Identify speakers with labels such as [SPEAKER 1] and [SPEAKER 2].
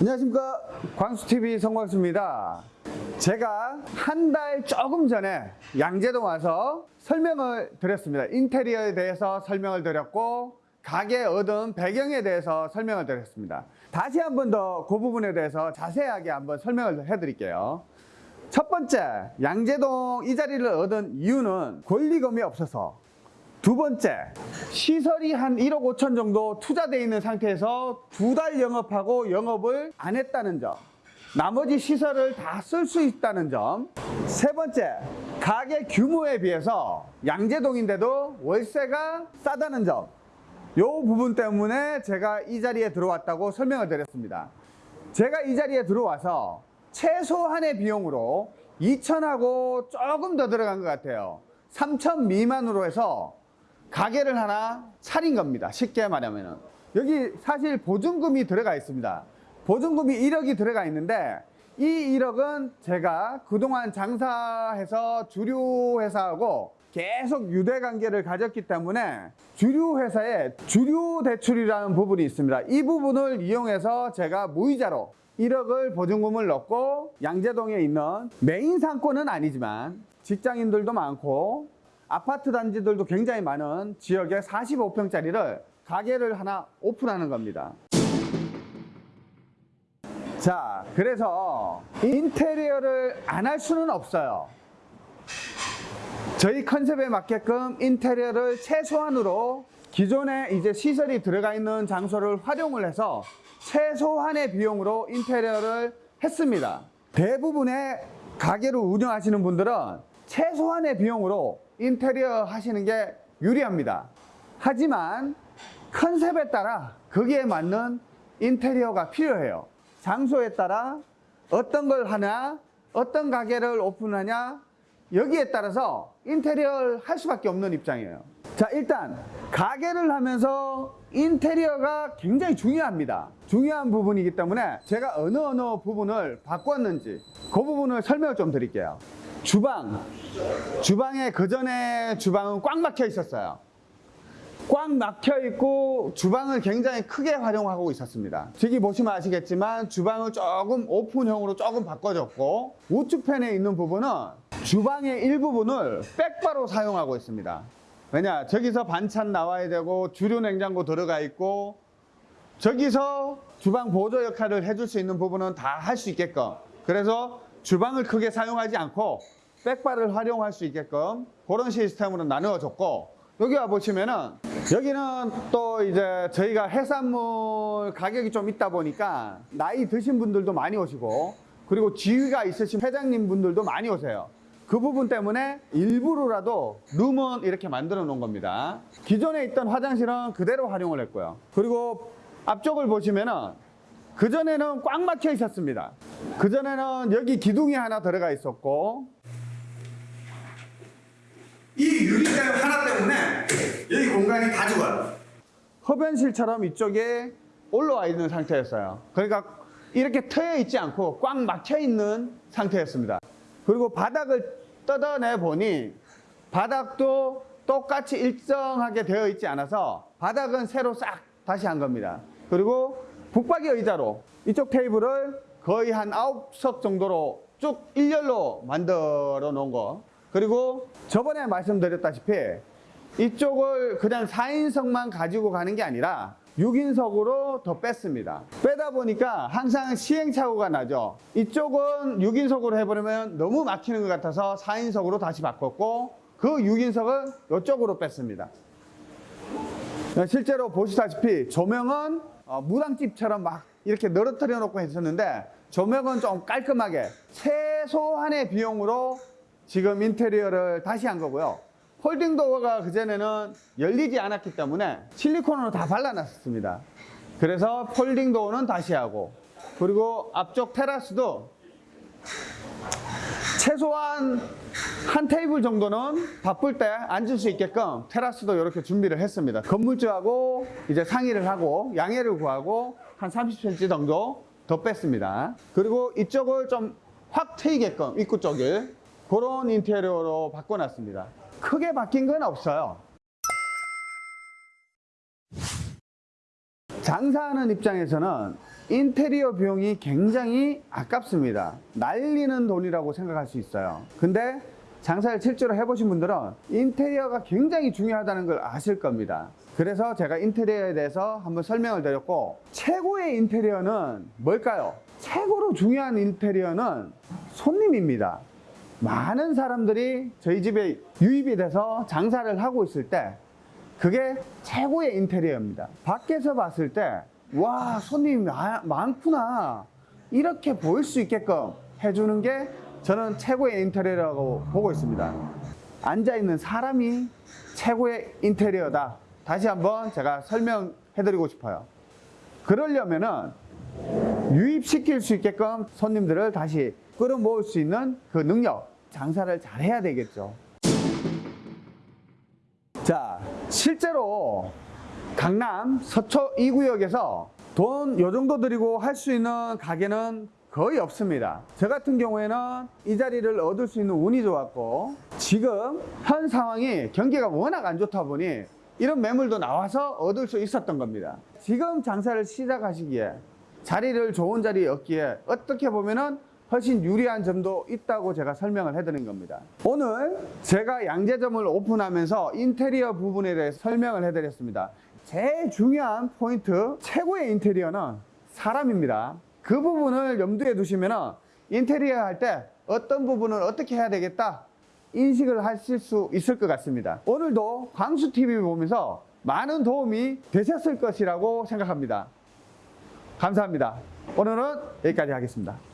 [SPEAKER 1] 안녕하십니까. 광수TV 성광수입니다. 제가 한 달 조금 전에 양재동 와서 설명을 드렸습니다. 인테리어에 대해서 설명을 드렸고 가게 얻은 배경에 대해서 설명을 드렸습니다. 다시 한 번 더 그 부분에 대해서 자세하게 한번 설명을 해 드릴게요. 첫 번째 양재동 이 자리를 얻은 이유는 권리금이 없어서 두 번째, 시설이 한 1억 5천 정도 투자되어 있는 상태에서 두 달 영업하고 영업을 안 했다는 점. 나머지 시설을 다 쓸 수 있다는 점. 세 번째, 가게 규모에 비해서 양재동인데도 월세가 싸다는 점. 이 부분 때문에 제가 이 자리에 들어왔다고 설명을 드렸습니다. 제가 이 자리에 들어와서 최소한의 비용으로 2천하고 조금 더 들어간 것 같아요. 3천 미만으로 해서 가게를 하나 차린 겁니다. 쉽게 말하면은. 여기 사실 보증금이 들어가 있습니다. 보증금이 1억이 들어가 있는데 이 1억은 제가 그동안 장사해서 주류 회사하고 계속 유대 관계를 가졌기 때문에 주류 회사에 주류 대출이라는 부분이 있습니다. 이 부분을 이용해서 제가 무이자로 1억을 보증금을 넣고 양재동에 있는 메인 상권은 아니지만 직장인들도 많고 아파트 단지들도 굉장히 많은 지역에 45평짜리를 가게를 하나 오픈하는 겁니다. 자, 그래서 인테리어를 안 할 수는 없어요. 저희 컨셉에 맞게끔 인테리어를 최소한으로 기존에 이제 시설이 들어가 있는 장소를 활용을 해서 최소한의 비용으로 인테리어를 했습니다. 대부분의 가게를 운영하시는 분들은 최소한의 비용으로 인테리어 하시는 게 유리합니다. 하지만 컨셉에 따라 거기에 맞는 인테리어가 필요해요. 장소에 따라 어떤 걸 하냐, 어떤 가게를 오픈하냐, 여기에 따라서 인테리어를 할 수밖에 없는 입장이에요. 자, 일단 가게를 하면서 인테리어가 굉장히 중요합니다. 중요한 부분이기 때문에 제가 어느 어느 부분을 바꿨는지 그 부분을 설명을 좀 드릴게요. 주방, 주방에 그 전에 주방은 꽉 막혀 있었어요. 꽉 막혀 있고 주방을 굉장히 크게 활용하고 있었습니다. 저기 보시면 아시겠지만 주방을 조금 오픈형으로 조금 바꿔줬고 우측편에 있는 부분은 주방의 일부분을 백바로 사용하고 있습니다. 왜냐 저기서 반찬 나와야 되고 주류 냉장고 들어가 있고 저기서 주방 보조 역할을 해줄 수 있는 부분은 다 할 수 있게끔 그래서 주방을 크게 사용하지 않고 백바를 활용할 수 있게끔 그런 시스템으로 나누어 줬고 여기 와 보시면은 여기는 또 이제 저희가 해산물 가격이 좀 있다 보니까 나이 드신 분들도 많이 오시고 그리고 지위가 있으신 회장님 분들도 많이 오세요. 그 부분 때문에 일부러라도 룸은 이렇게 만들어 놓은 겁니다. 기존에 있던 화장실은 그대로 활용을 했고요. 그리고 앞쪽을 보시면은 그전에는 꽉 막혀 있었습니다 그전에는 여기 기둥이 하나 들어가 있었고 이 유리병 하나 때문에 여기 공간이 다 죽어요. 흡연실처럼 이쪽에 올라와 있는 상태였어요. 그러니까 이렇게 트여 있지 않고 꽉 막혀 있는 상태였습니다. 그리고 바닥을 뜯어내 보니 바닥도 똑같이 일정하게 되어 있지 않아서 바닥은 새로 싹 다시 한 겁니다. 그리고 북박이 의자로 이쪽 테이블을 거의 한 9석 정도로 쭉 일렬로 만들어 놓은 거 그리고 저번에 말씀드렸다시피 이쪽을 그냥 4인석만 가지고 가는 게 아니라 6인석으로 더 뺐습니다. 빼다 보니까 항상 시행착오가 나죠. 이쪽은 6인석으로 해버리면 너무 막히는 것 같아서 4인석으로 다시 바꿨고 그 6인석은 이쪽으로 뺐습니다. 실제로 보시다시피 조명은 어, 무당집처럼 막 이렇게 늘어뜨려 놓고 했었는데 조명은 좀 깔끔하게 최소한의 비용으로 지금 인테리어를 다시 한 거고요. folding door가 그전에는 열리지 않았기 때문에 실리콘으로 다 발라놨습니다. 그래서 folding door는 다시 하고 그리고 앞쪽 테라스도 최소한 한 테이블 정도는 바쁠 때 앉을 수 있게끔 테라스도 이렇게 준비를 했습니다. 건물주하고 이제 상의를 하고 양해를 구하고 한 30cm 정도 더 뺐습니다. 그리고 이쪽을 좀 확 트이게끔 입구 쪽을 그런 인테리어로 바꿔놨습니다. 크게 바뀐 건 없어요. 장사하는 입장에서는 인테리어 비용이 굉장히 아깝습니다. 날리는 돈이라고 생각할 수 있어요. 근데 장사를 실제로 해보신 분들은 인테리어가 굉장히 중요하다는 걸 아실 겁니다. 그래서 제가 인테리어에 대해서 한번 설명을 드렸고 최고의 인테리어는 뭘까요? 최고로 중요한 인테리어는 손님입니다. 많은 사람들이 저희 집에 유입이 돼서 장사를 하고 있을 때 그게 최고의 인테리어입니다. 밖에서 봤을 때, 와, 손님이 마- 많구나. 이렇게 보일 수 있게끔 해주는 게 저는 최고의 인테리어라고 보고 있습니다. 앉아있는 사람이 최고의 인테리어다. 다시 한번 제가 설명해드리고 싶어요. 그러려면은 유입시킬 수 있게끔 손님들을 다시 끌어모을 수 있는 그 능력, 장사를 잘 해야 되겠죠. 자, 실제로 강남 서초 2구역에서 돈 요 정도 들이고 할 수 있는 가게는 거의 없습니다. 저 같은 경우에는 이 자리를 얻을 수 있는 운이 좋았고 지금 현 상황이 경기가 워낙 안 좋다 보니 이런 매물도 나와서 얻을 수 있었던 겁니다. 지금 장사를 시작하시기에 자리를 좋은 자리에 얻기에 어떻게 보면은 훨씬 유리한 점도 있다고 제가 설명을 해드린 겁니다. 오늘 제가 양재점을 오픈하면서 인테리어 부분에 대해 설명을 해드렸습니다. 제일 중요한 포인트, 최고의 인테리어는 사람입니다. 그 부분을 염두에 두시면 인테리어 할 때 어떤 부분을 어떻게 해야 되겠다 인식을 하실 수 있을 것 같습니다. 오늘도 광수TV 보면서 많은 도움이 되셨을 것이라고 생각합니다. 감사합니다. 오늘은 여기까지 하겠습니다.